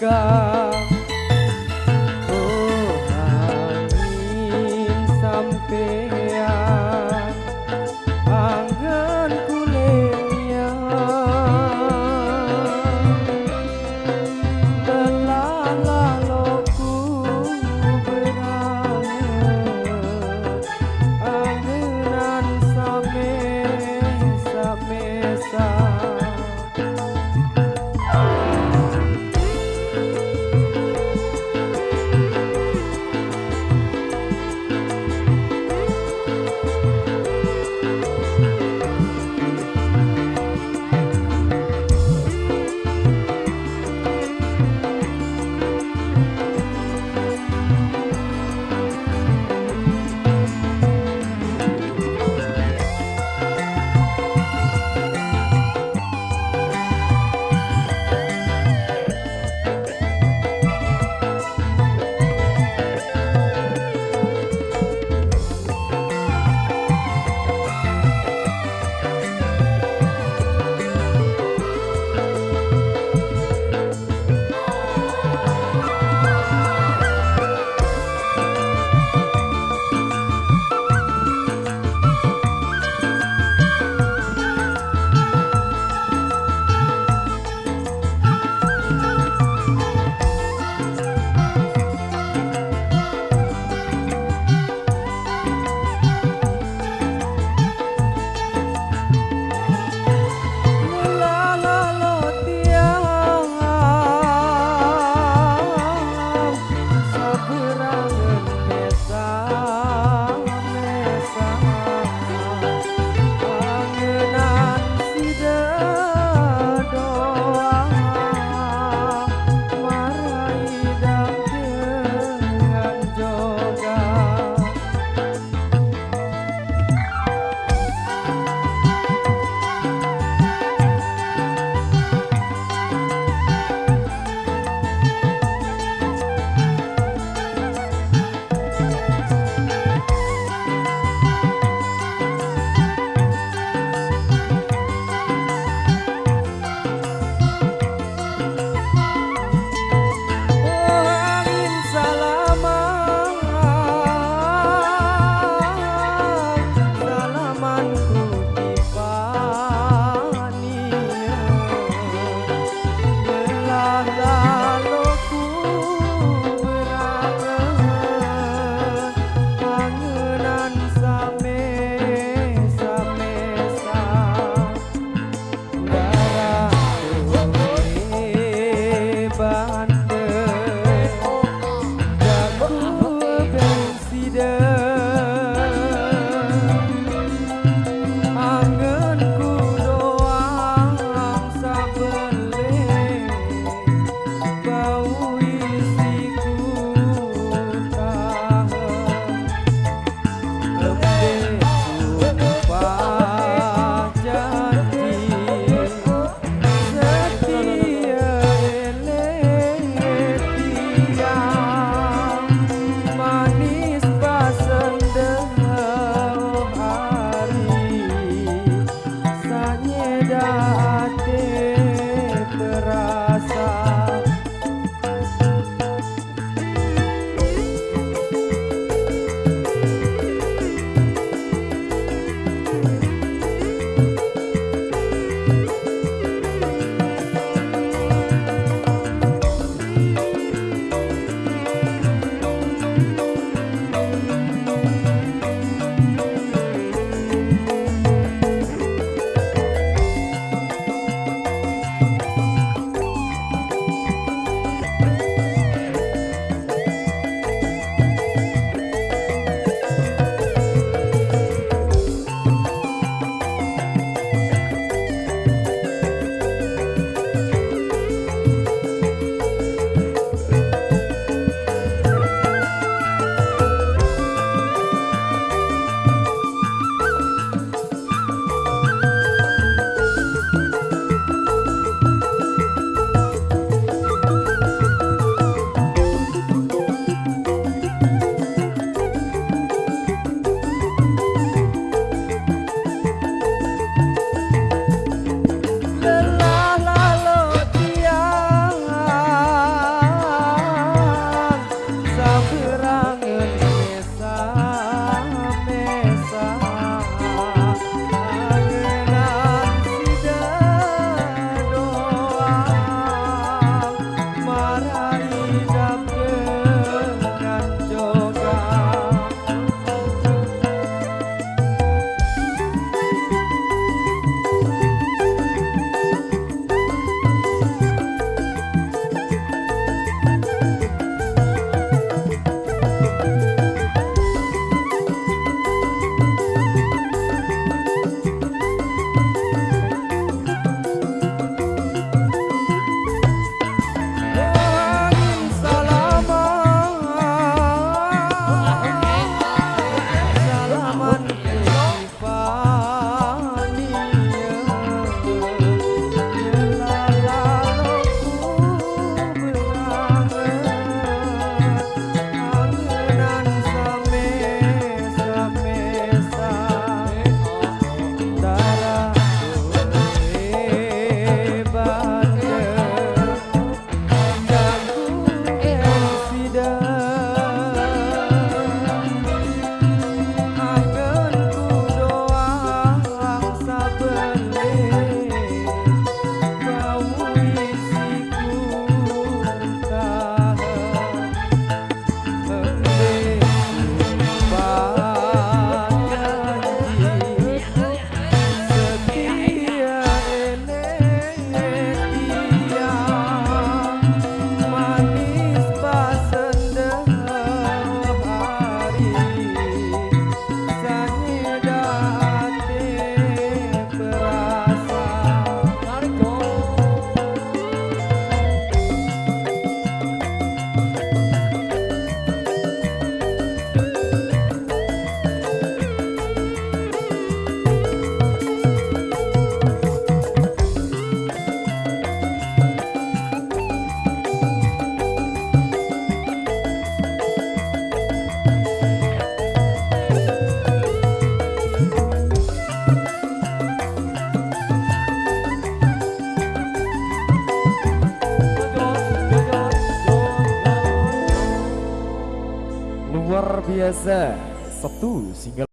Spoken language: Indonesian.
가. Sabtu single